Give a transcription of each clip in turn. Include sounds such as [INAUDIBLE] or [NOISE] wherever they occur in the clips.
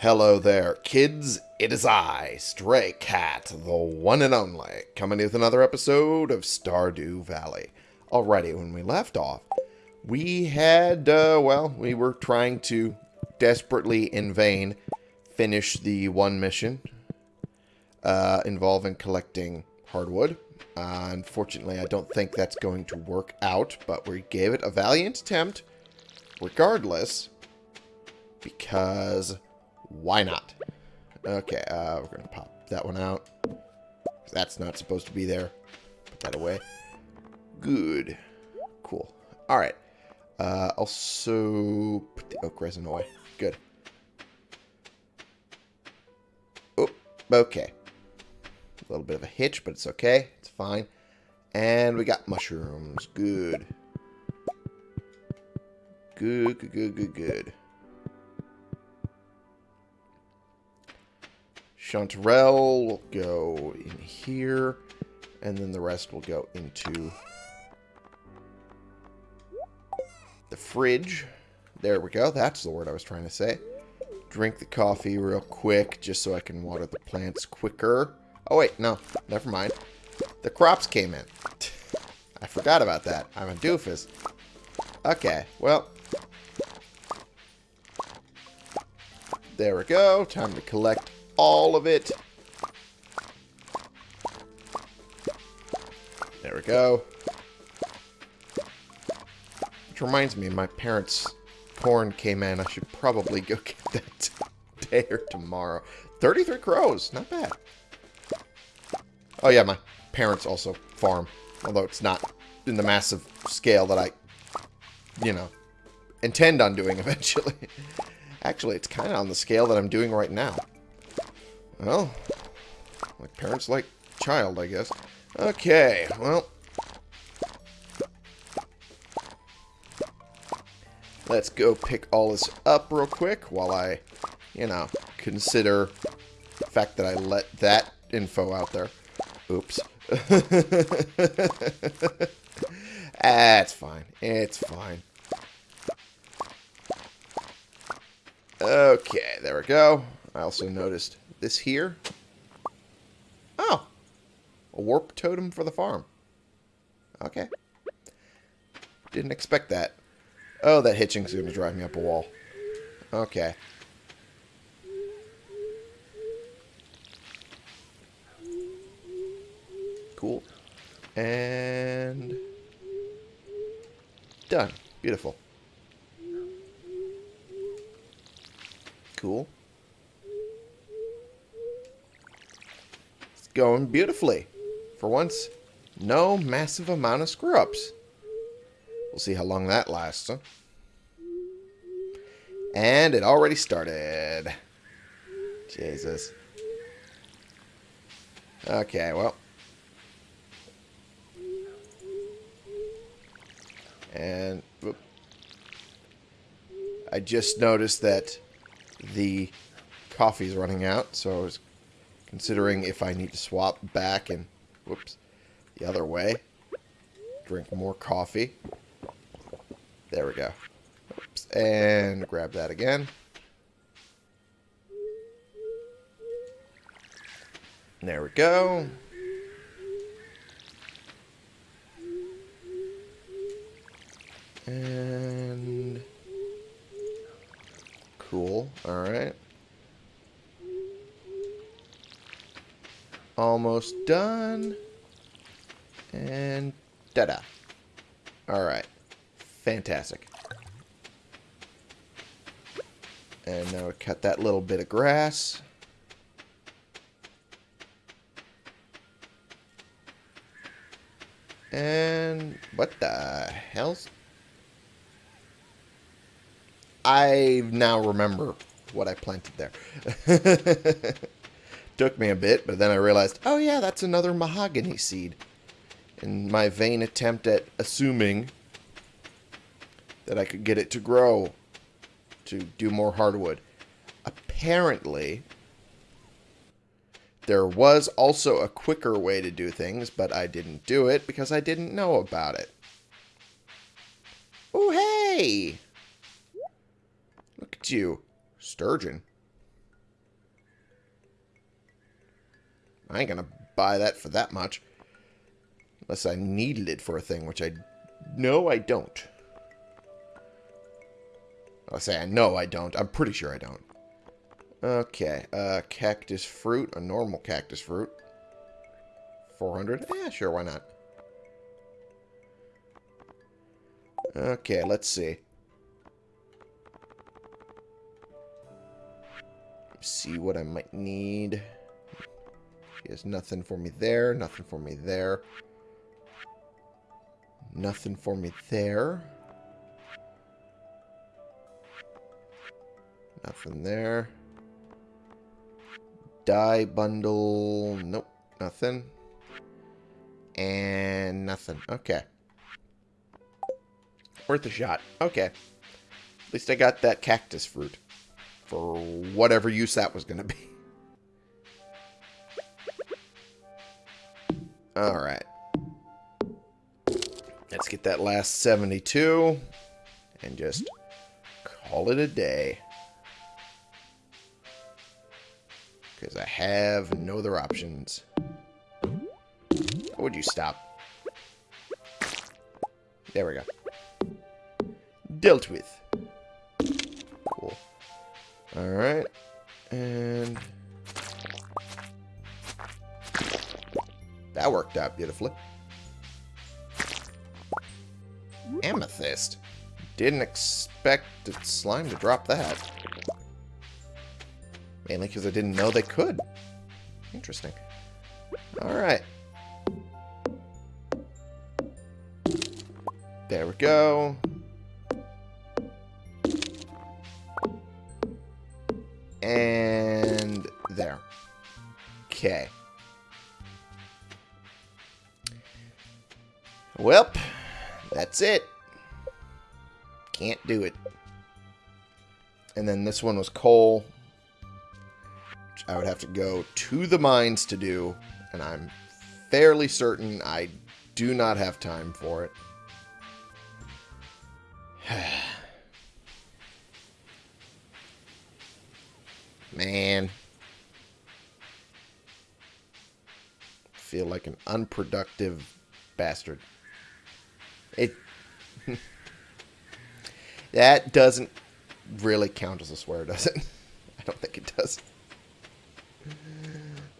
Hello there, kids. It is I, Stray Cat, the one and only, coming with another episode of Stardew Valley. Alrighty, when we left off, we had, uh, well, we were trying to desperately, in vain, finish the one mission uh, involving collecting hardwood. Uh, unfortunately, I don't think that's going to work out, but we gave it a valiant attempt regardless because why not? Okay, uh, we're going to pop that one out. That's not supposed to be there. Put that away. Good. Cool. All right. Uh, also, put the oak resin away. Good. Oh, okay. A little bit of a hitch, but it's okay. It's fine. And we got mushrooms. Good. Good, good, good, good, good. Chanterelle will go in here, and then the rest will go into the fridge. There we go. That's the word I was trying to say. Drink the coffee real quick, just so I can water the plants quicker. Oh, wait, no. Never mind. The crops came in. [LAUGHS] I forgot about that. I'm a doofus. Okay, well. There we go. Time to collect all of it. There we go. Which reminds me, my parents' corn came in. I should probably go [LAUGHS] get that today or tomorrow. 33 crows. Not bad. Oh, yeah, my parents also farm. Although it's not in the massive scale that I, you know, intend on doing [LAUGHS] eventually. Actually, it's kind of on the scale that I'm doing right now. Well, like parents like child, I guess. Okay, well. Let's go pick all this up real quick while I, you know, consider the fact that I let that info out there. Oops. [LAUGHS] That's fine. It's fine. Okay, there we go. I also noticed this here. Oh. A warp totem for the farm. Okay. Didn't expect that. Oh, that hitching's going to drive me up a wall. Okay. Cool. And... Done. Beautiful. Cool. Going beautifully. For once, no massive amount of screw-ups. We'll see how long that lasts, huh? And it already started. Jesus. Okay, well. And whoop. I just noticed that the coffee's running out, so I was considering if I need to swap back and, whoops, the other way. Drink more coffee. There we go. Oops, and grab that again. There we go. And cool. All Almost done. And da-da. All right. Fantastic. And now we cut that little bit of grass. And what the hell's... I now remember what I planted there. [LAUGHS] Took me a bit, but then I realized, oh yeah, that's another mahogany seed. In my vain attempt at assuming that I could get it to grow to do more hardwood. Apparently, there was also a quicker way to do things, but I didn't do it because I didn't know about it. Oh, hey! Look at you. Sturgeon. I ain't gonna buy that for that much. Unless I needed it for a thing, which I... No, I don't. I'll say I know I don't. I'm pretty sure I don't. Okay, uh, cactus fruit, a normal cactus fruit. 400? Yeah, sure, why not? Okay, let's see. See what I might need. There's nothing for me there, nothing for me there. Nothing for me there. Nothing there. Dye bundle. Nope, nothing. And nothing. Okay. Worth a shot. Okay. At least I got that cactus fruit. For whatever use that was going to be. [LAUGHS] Alright. Let's get that last 72. And just call it a day. Because I have no other options. would you stop? There we go. Dealt with. Cool. Alright. And... That worked out beautifully. Amethyst. Didn't expect slime to drop that. Mainly because I didn't know they could. Interesting. Alright. There we go. And that's it. Can't do it. And then this one was coal. Which I would have to go to the mines to do. And I'm fairly certain I do not have time for it. [SIGHS] Man. Feel like an unproductive bastard. It... [LAUGHS] that doesn't really count as a swear, does it? [LAUGHS] I don't think it does.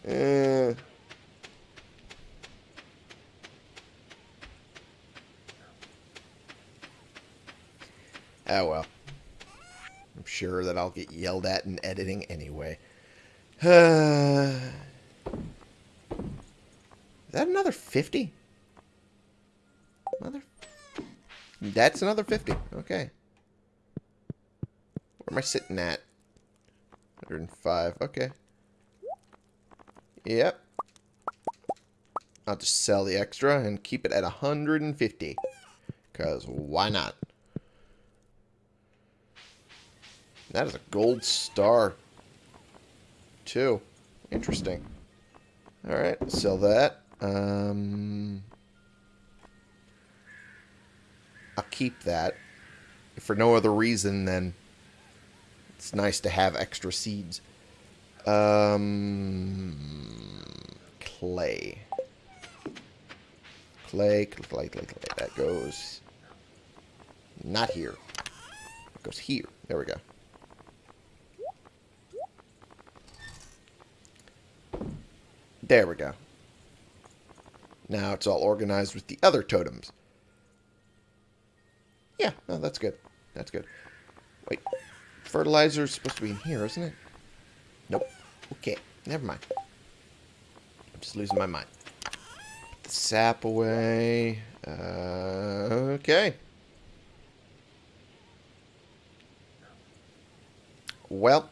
Uh... Oh well. I'm sure that I'll get yelled at in editing anyway. [SIGHS] Is that another 50? That's another 50. Okay. Where am I sitting at? 105. Okay. Yep. I'll just sell the extra and keep it at 150. Because why not? That is a gold star. Too. Interesting. Alright, sell that. Um, I'll keep that. For no other reason than it's nice to have extra seeds. Um, clay. Clay, clay, clay, clay. That goes not here. It goes here. There we go. There we go. Now it's all organized with the other totems. Yeah, no, that's good. That's good. Wait, fertilizer is supposed to be in here, isn't it? Nope. Okay, never mind. I'm just losing my mind. Put the sap away. Uh, okay. Well,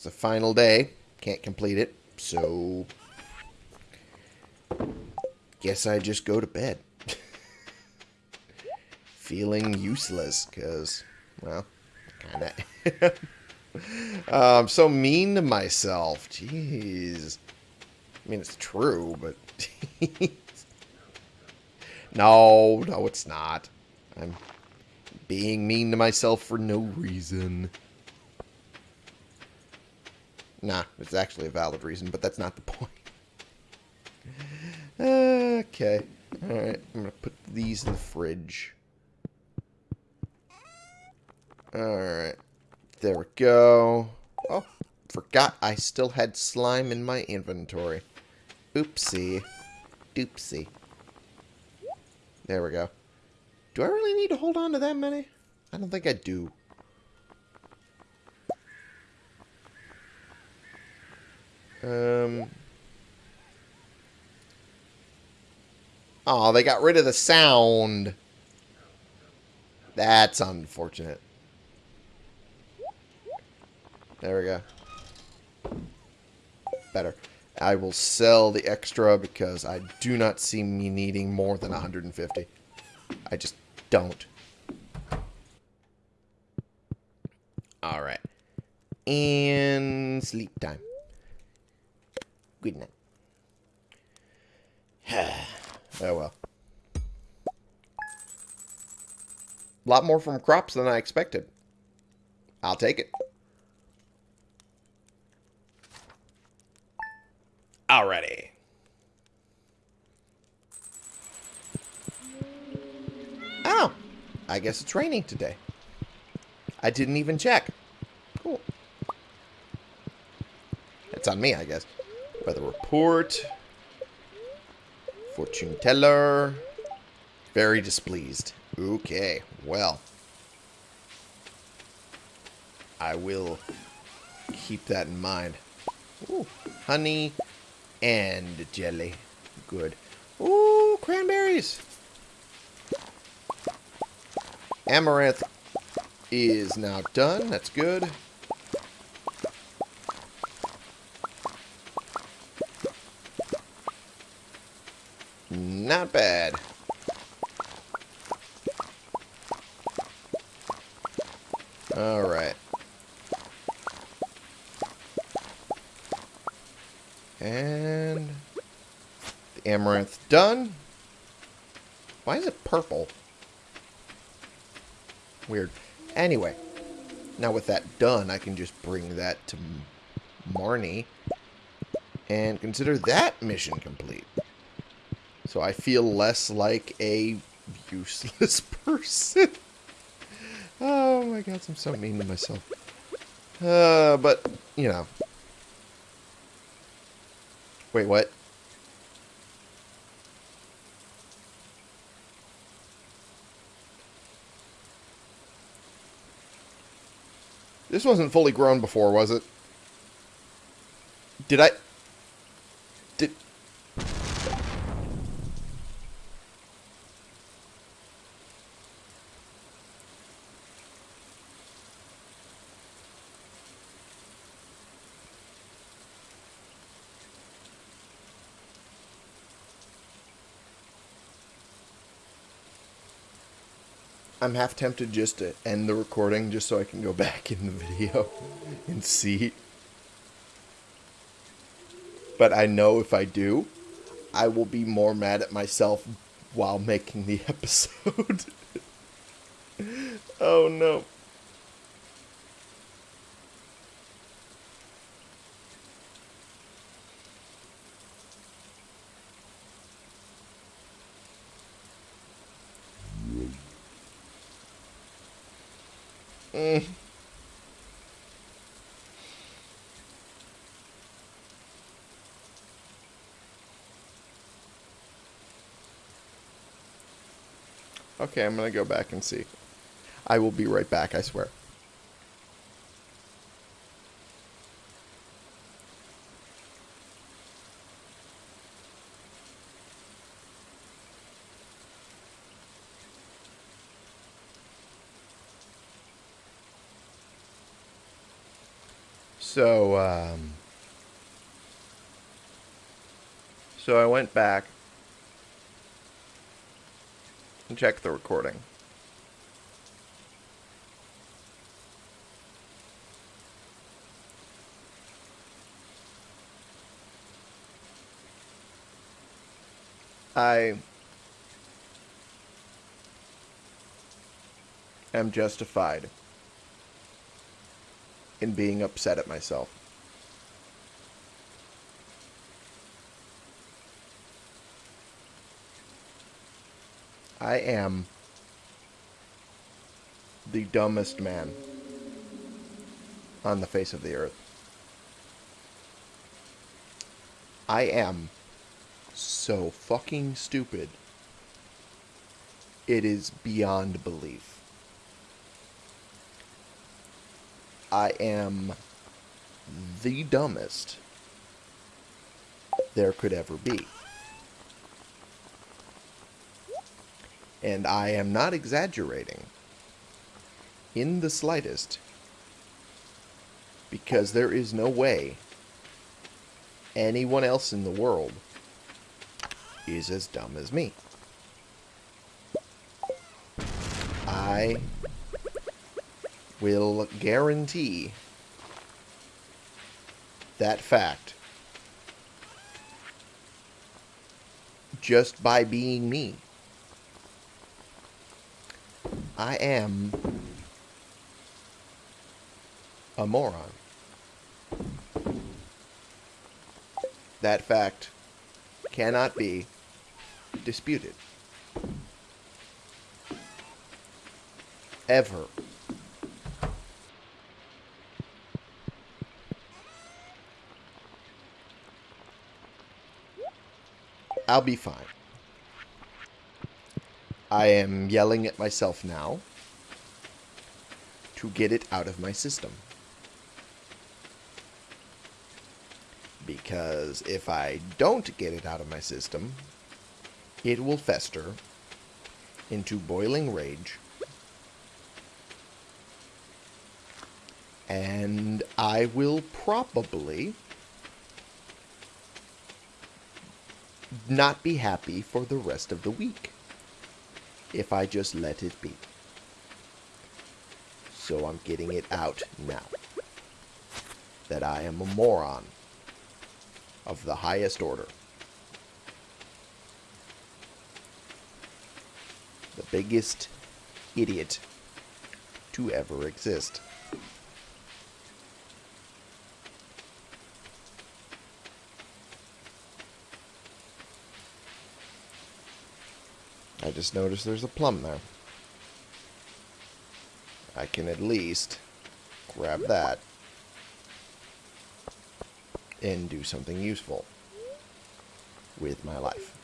It's the final day. Can't complete it. So, guess I just go to bed. [LAUGHS] Feeling useless, because, well, kind of. I'm so mean to myself. Jeez. I mean, it's true, but... [LAUGHS] no, no, it's not. I'm being mean to myself for no reason. Nah, it's actually a valid reason, but that's not the [LAUGHS] point. Okay. Alright, I'm going to put these in the fridge. Alright. There we go. Oh, forgot I still had slime in my inventory. Oopsie. Doopsie. There we go. Do I really need to hold on to that many? I don't think I do. Um. Oh, they got rid of the sound. That's unfortunate. There we go. Better. I will sell the extra because I do not see me needing more than 150. I just don't. Alright. And sleep time. Good night. [SIGHS] oh well. A lot more from crops than I expected. I'll take it. Alrighty. Oh, I guess it's raining today. I didn't even check. Cool. It's on me, I guess. Weather report. Fortune teller. Very displeased. Okay, well. I will keep that in mind. Ooh, honey and jelly. Good. Ooh, cranberries. Amaranth is now done. That's good. Not bad. Alright. And the amaranth done. Why is it purple? Weird. Anyway, now with that done, I can just bring that to Marnie and consider that mission complete. So I feel less like a useless [LAUGHS] person. oh my god, I'm so mean to myself. Uh, but, you know, Wait, what? This wasn't fully grown before, was it? Did I... I'm half tempted just to end the recording just so I can go [LAUGHS] back in the video and see. But I know if I do, I will be more mad at myself while making the [LAUGHS] episode. [LAUGHS] oh no. Okay, I'm going to go back and see. I will be right back, I swear. So, um, so I went back and checked the recording. I am justified in being upset at myself. I am the dumbest man on the face of the earth. I am so fucking stupid. It is beyond belief. I am the dumbest there could ever be. And I am not exaggerating in the slightest because there is no way anyone else in the world is as dumb as me. I will guarantee that fact just by being me. I am a moron. That fact cannot be disputed. Ever. I'll be fine. I am yelling at myself now to get it out of my system. Because if I don't get it out of my system, it will fester into boiling rage. And I will probably not be happy for the rest of the week if I just let it be. So I'm getting it out now. That I am a moron of the highest order. The biggest idiot to ever exist. I just noticed there's a plum there. I can at least grab that and do something useful with my life.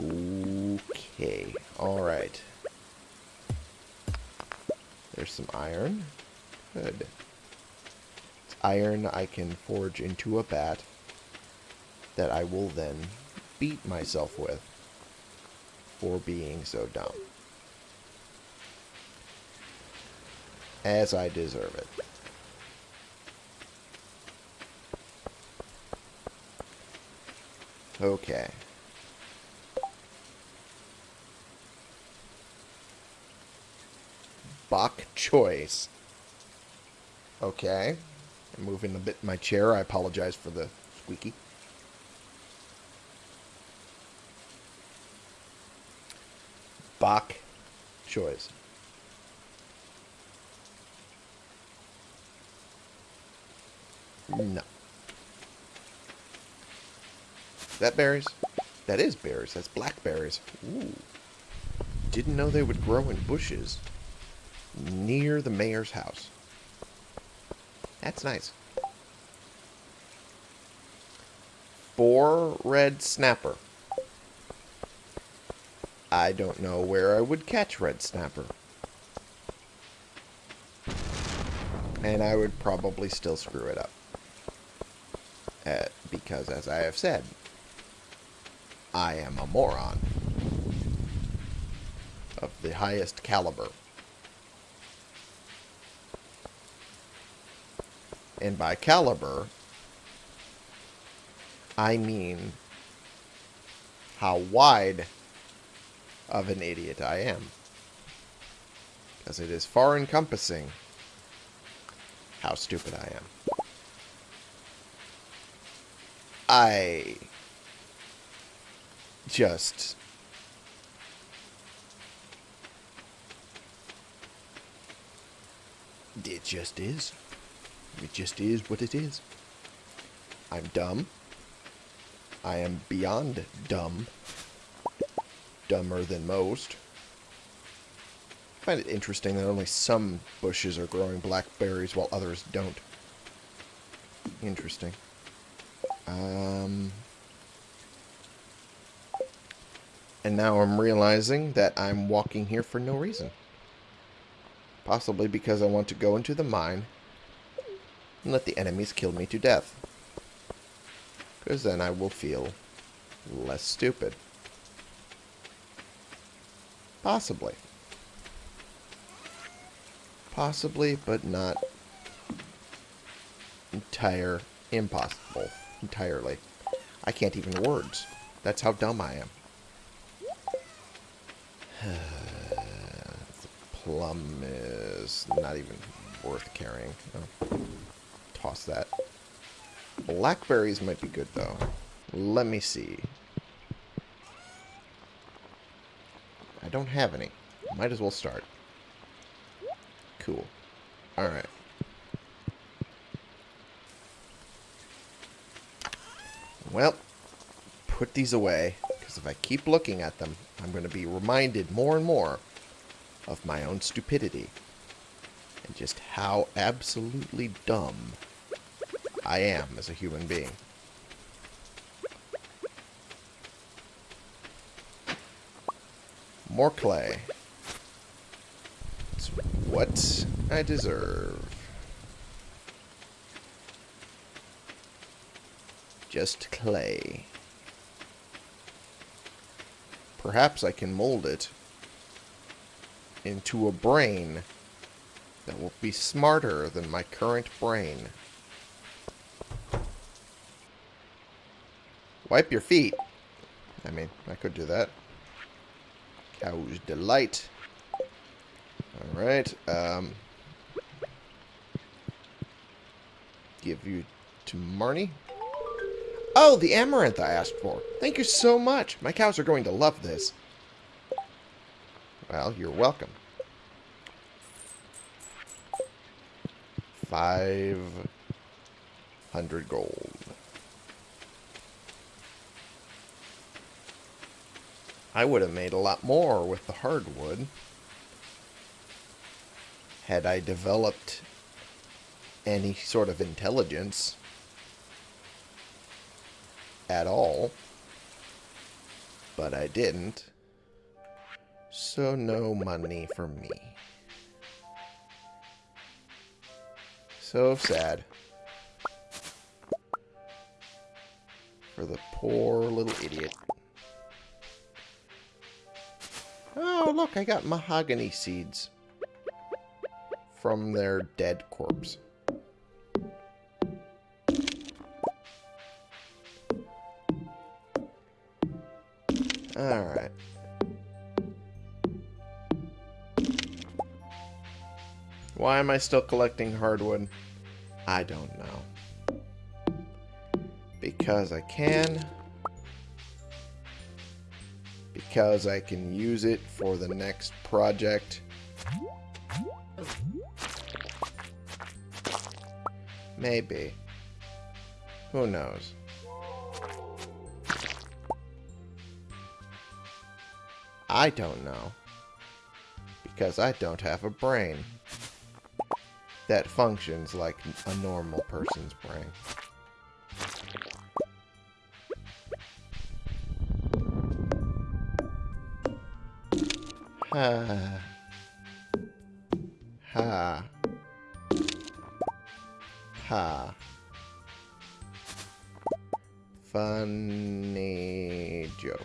Okay, alright. There's some iron. Good. It's iron I can forge into a bat that I will then beat myself with for being so dumb. As I deserve it. Okay. Bok choy. Okay. I'm moving a bit my chair. I apologize for the squeaky. Bok choy. No. That berries? That is berries. That's blackberries. Ooh. Didn't know they would grow in bushes near the mayor's house. That's nice. Four red snapper. I don't know where I would catch red snapper. And I would probably still screw it up. Uh, because, as I have said, I am a moron. Of the highest caliber. And by caliber, I mean how wide of an idiot I am. Because it is far encompassing how stupid I am. I just it just is. It just is what it is. I'm dumb. I am beyond dumb dumber than most. I find it interesting that only some bushes are growing blackberries while others don't. Interesting. Um, and now I'm realizing that I'm walking here for no reason. Possibly because I want to go into the mine and let the enemies kill me to death. Because then I will feel less stupid. Possibly. Possibly, but not entire impossible. Entirely. I can't even words. That's how dumb I am. [SIGHS] the plum is not even worth carrying. Oh. Toss that. Blackberries might be good, though. Let me see. Don't have any. Might as well start. Cool. Alright. Well, put these away, because if I keep looking at them, I'm going to be reminded more and more of my own stupidity. And just how absolutely dumb I am as a human being. More clay. It's what I deserve. Just clay. Perhaps I can mold it into a brain that will be smarter than my current brain. Wipe your feet. I mean, I could do that. Cow's Delight. Alright, um... Give you to Marnie. Oh, the amaranth I asked for. Thank you so much. My cows are going to love this. Well, you're welcome. Five hundred gold. I would have made a lot more with the hardwood had I developed any sort of intelligence at all. But I didn't. So no money for me. So sad. For the poor little idiot. Oh, look, I got mahogany seeds. From their dead corpse. Alright. Why am I still collecting hardwood? I don't know. Because I can. Because I can use it for the next project. Maybe. Who knows? I don't know. Because I don't have a brain that functions like a normal person's brain. Ha. Ha. Ha. Funny joke.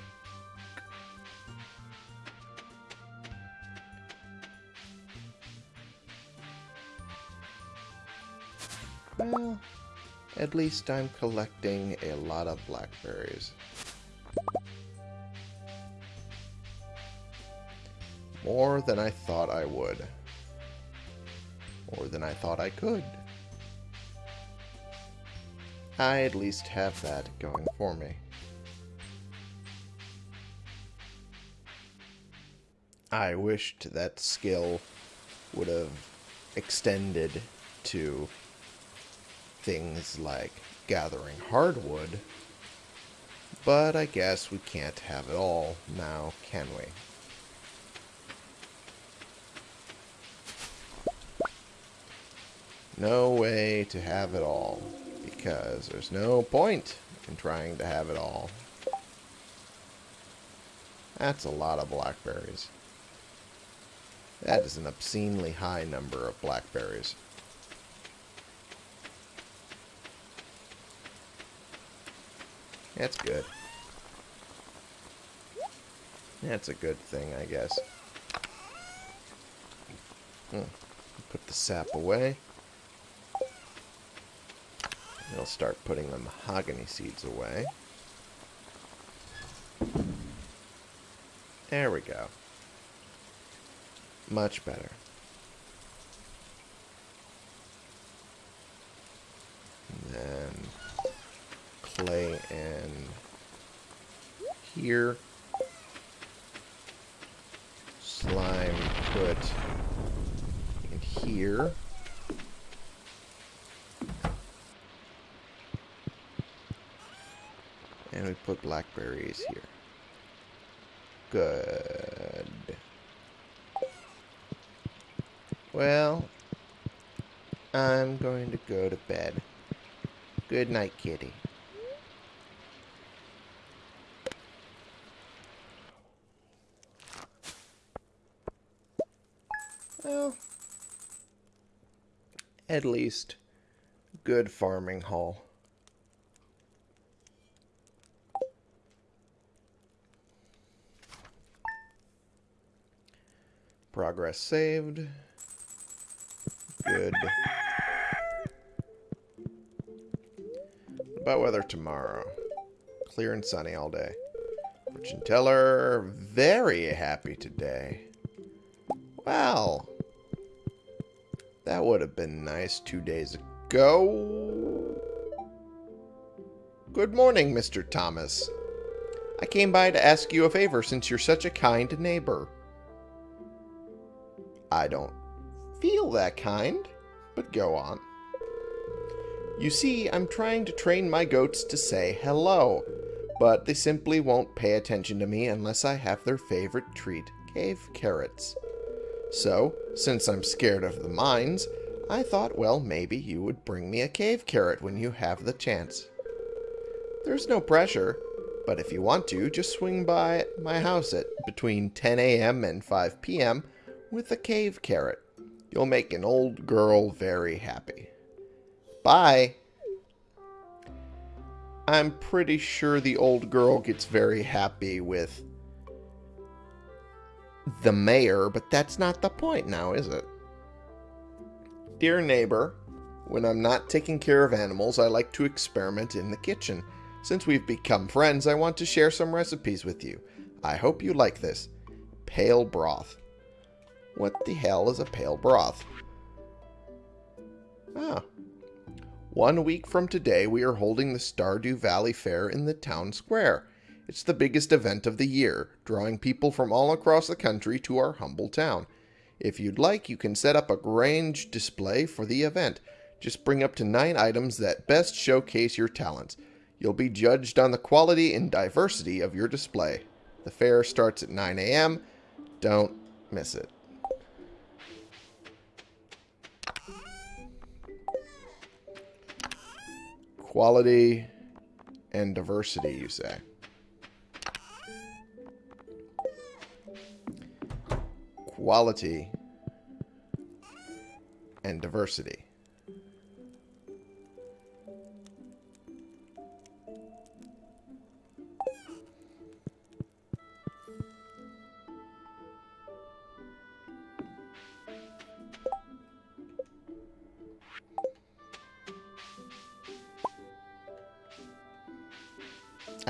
Well, at least I'm collecting a lot of blackberries. More than I thought I would. More than I thought I could. I at least have that going for me. I wished that skill would have extended to things like gathering hardwood But I guess we can't have it all now, can we? No way to have it all, because there's no point in trying to have it all. That's a lot of blackberries. That is an obscenely high number of blackberries. That's good. That's a good thing, I guess. Hmm. Put the sap away. We'll start putting the mahogany seeds away. There we go. Much better. And then clay in here. Slime put in here. Put blackberries here. Good. Well, I'm going to go to bed. Good night, kitty. Well, at least good farming haul. Progress saved. Good. About weather tomorrow. Clear and sunny all day. Fortune teller, very happy today. Well, that would have been nice two days ago. Good morning, Mr. Thomas. I came by to ask you a favor since you're such a kind neighbor. I don't feel that kind, but go on. You see, I'm trying to train my goats to say hello, but they simply won't pay attention to me unless I have their favorite treat, cave carrots. So, since I'm scared of the mines, I thought, well, maybe you would bring me a cave carrot when you have the chance. There's no pressure, but if you want to, just swing by my house at between 10 a.m. and 5 p.m. with a cave carrot. You'll make an old girl very happy. Bye. I'm pretty sure the old girl gets very happy with the mayor, but that's not the point now, is it? Dear neighbor, when I'm not taking care of animals, I like to experiment in the kitchen. Since we've become friends, I want to share some recipes with you. I hope you like this. Pale broth. What the hell is a pale broth? Ah. One week from today, we are holding the Stardew Valley Fair in the town square. It's the biggest event of the year, drawing people from all across the country to our humble town. If you'd like, you can set up a grange display for the event. Just bring up to nine items that best showcase your talents. You'll be judged on the quality and diversity of your display. The fair starts at 9 a.m. Don't miss it. Quality and diversity, you say? Quality and diversity.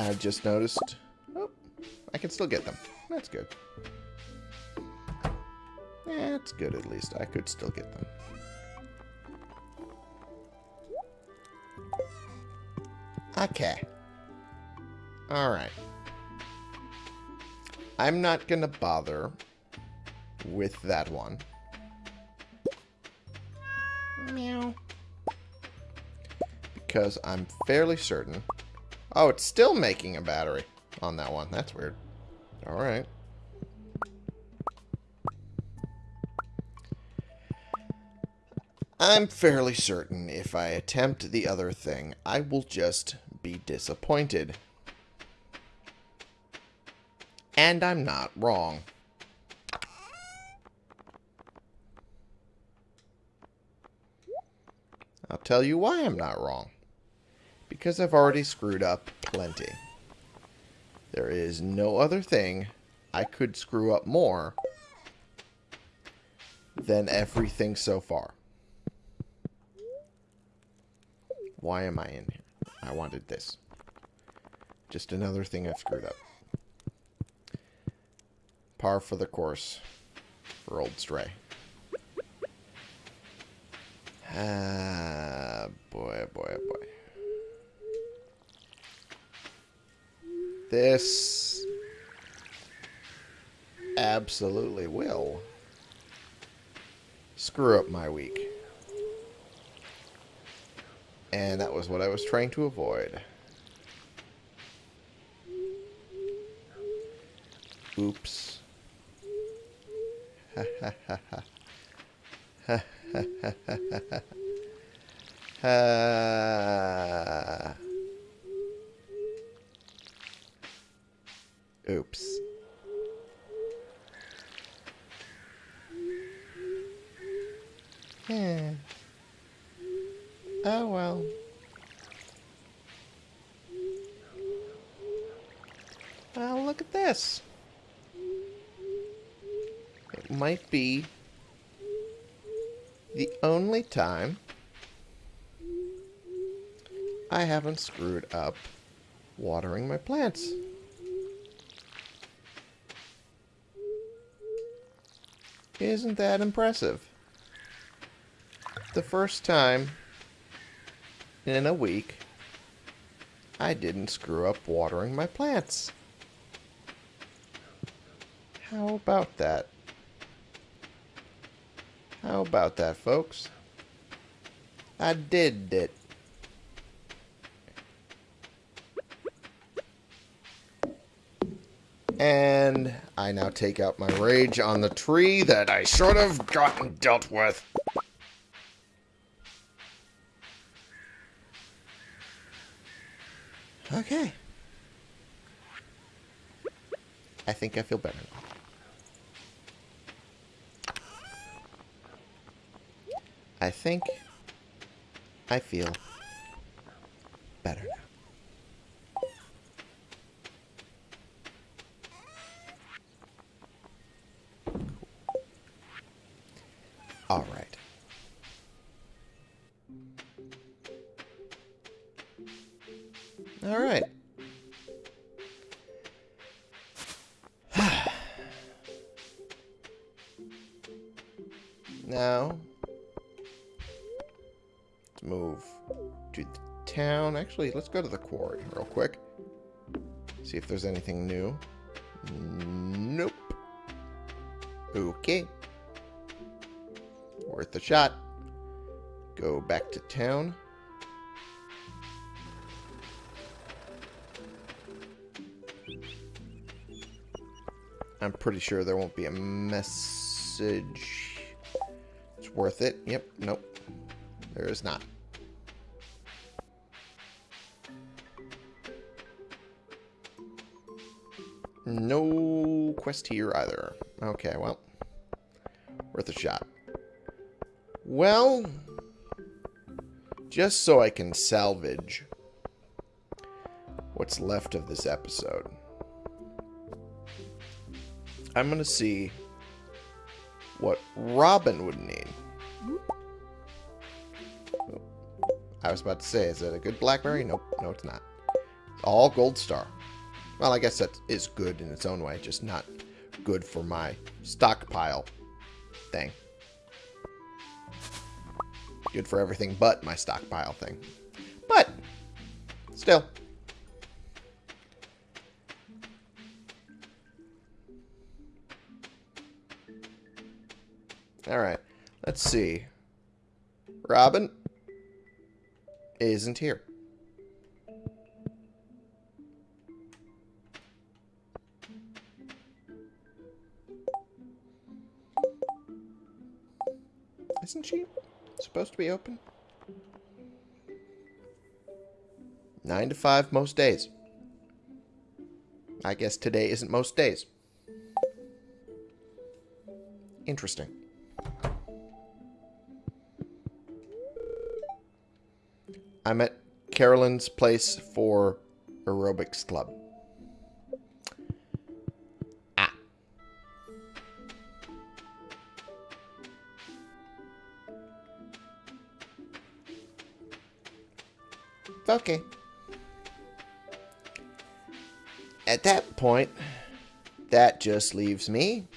I just noticed. Oh, I can still get them. That's good. That's good at least. I could still get them. Okay. Alright. I'm not going to bother with that one. Meow. Because I'm fairly certain Oh, it's still making a battery on that one. That's weird. Alright. I'm fairly certain if I attempt the other thing, I will just be disappointed. And I'm not wrong. I'll tell you why I'm not wrong. Because I've already screwed up plenty. There is no other thing I could screw up more than everything so far. Why am I in here? I wanted this. Just another thing I've screwed up. Par for the course for Old Stray. Ah, boy, boy, boy. This absolutely will screw up my week. And that was what I was trying to avoid. Oops. [LAUGHS] Oops. Yeah. Oh well. Well, look at this. It might be the only time I haven't screwed up watering my plants. Isn't that impressive? The first time in a week I didn't screw up watering my plants. How about that? How about that, folks? I did it. And I now take out my rage on the tree that I should have gotten dealt with. Okay. I think I feel better. I think I feel better now. Actually, let's go to the quarry real quick. See if there's anything new. Nope. Okay. Worth a shot. Go back to town. I'm pretty sure there won't be a message. It's worth it. Yep, nope. There is not. No quest here either. Okay, well. Worth a shot. Well, just so I can salvage what's left of this episode, I'm going to see what Robin would need. I was about to say, is it a good blackberry? Nope, no it's not. All gold star. Well, I guess that is good in its own way, just not good for my stockpile thing. Good for everything but my stockpile thing. But, still. Alright, let's see. Robin isn't here. Isn't she supposed to be open? 9 to 5 most days. I guess today isn't most days. Interesting. I'm at Caroline's place for aerobics club. Okay. At that point, that just leaves me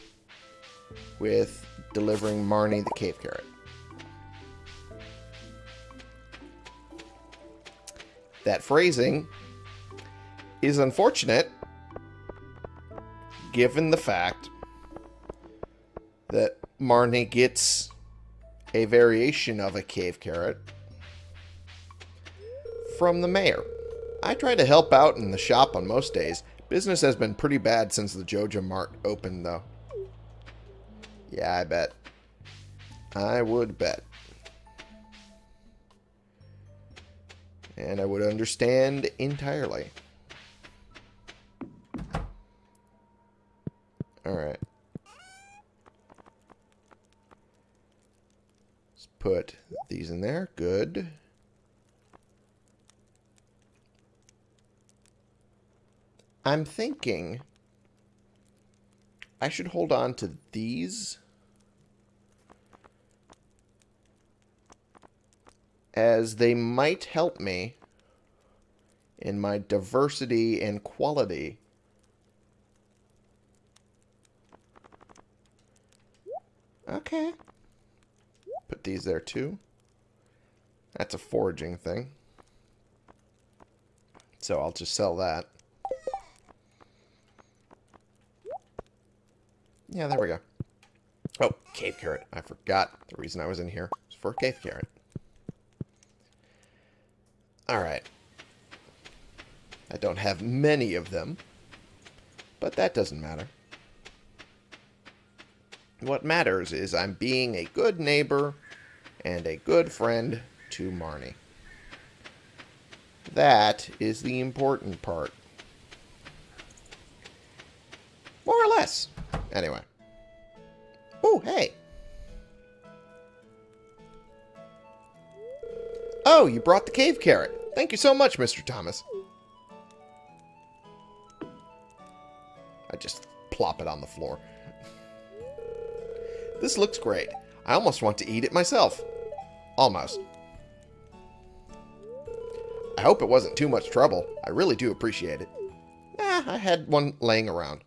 with delivering Marnie the cave carrot. That phrasing is unfortunate given the fact that Marnie gets a variation of a cave carrot from the mayor. I try to help out in the shop on most days. Business has been pretty bad since the Joja Mart opened, though. Yeah, I bet. I would bet. And I would understand entirely. Alright. Let's put these in there. Good. I'm thinking I should hold on to these as they might help me in my diversity and quality. Okay. Put these there too. That's a foraging thing. So I'll just sell that. Yeah, there we go. Oh, cave carrot. I forgot the reason I was in here. was for cave carrot. Alright. I don't have many of them. But that doesn't matter. What matters is I'm being a good neighbor and a good friend to Marnie. That is the important part. More or less. Anyway. Oh, hey. Oh, you brought the cave carrot. Thank you so much, Mr. Thomas. I just plop it on the floor. This looks great. I almost want to eat it myself. Almost. I hope it wasn't too much trouble. I really do appreciate it. Nah, I had one laying around.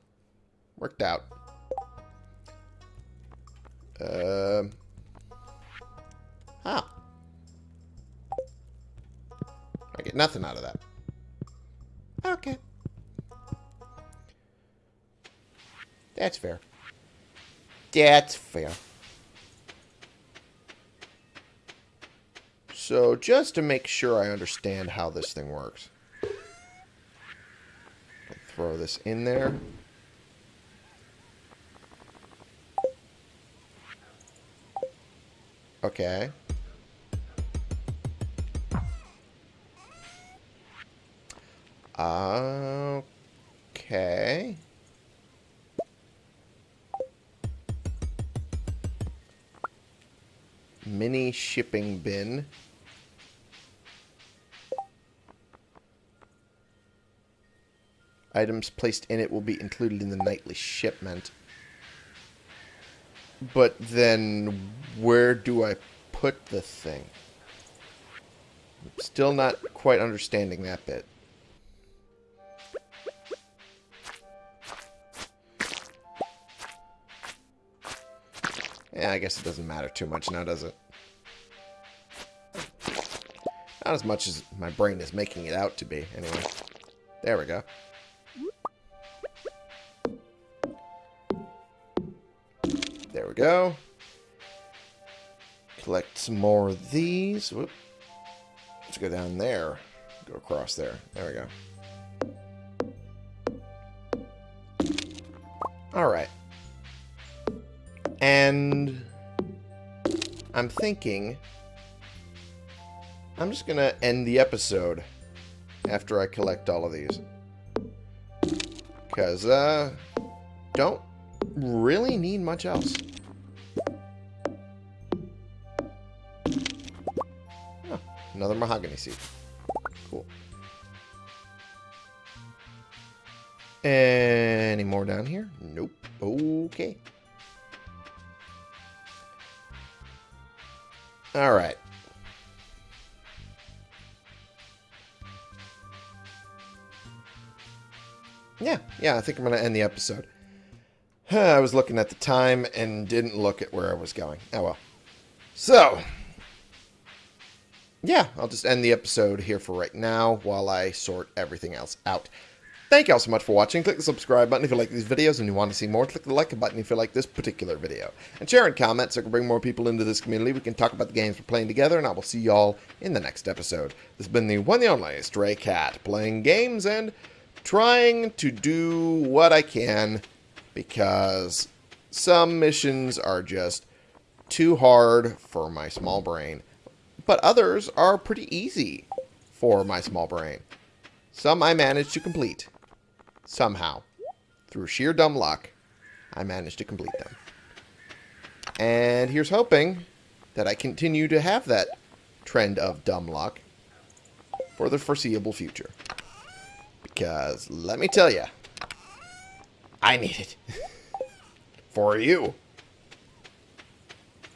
Worked out. Um. Uh, I get nothing out of that. Okay. That's fair. That's fair. So, just to make sure I understand how this thing works. I'll throw this in there. Okay. Okay. Mini shipping bin. Items placed in it will be included in the nightly shipment. But then, where do I put the thing? Still not quite understanding that bit. Yeah, I guess it doesn't matter too much now, does it? Not as much as my brain is making it out to be, anyway. There we go. Go. Collect some more of these. Whoop. Let's go down there. Go across there. There we go. Alright. And... I'm thinking I'm just going to end the episode after I collect all of these. Because, uh, don't really need much else. Another mahogany seed. Cool. Any more down here? Nope. Okay. All right. Yeah, yeah, I think I'm going to end the episode. [SIGHS] I was looking at the time and didn't look at where I was going. Oh well. So, yeah, I'll just end the episode here for right now while I sort everything else out. Thank you all so much for watching. Click the subscribe button if you like these videos and you want to see more. Click the like button if you like this particular video. And share and comment so I can bring more people into this community. We can talk about the games we're playing together, and I will see you all in the next episode. This has been the one and only Stray Cat, playing games and trying to do what I can because some missions are just too hard for my small brain, but others are pretty easy for my small brain. Some I managed to complete. Somehow. Through sheer dumb luck, I managed to complete them. And here's hoping that I continue to have that trend of dumb luck for the foreseeable future. Because, let me tell you, I need it. [LAUGHS] for you.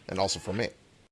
And also for me.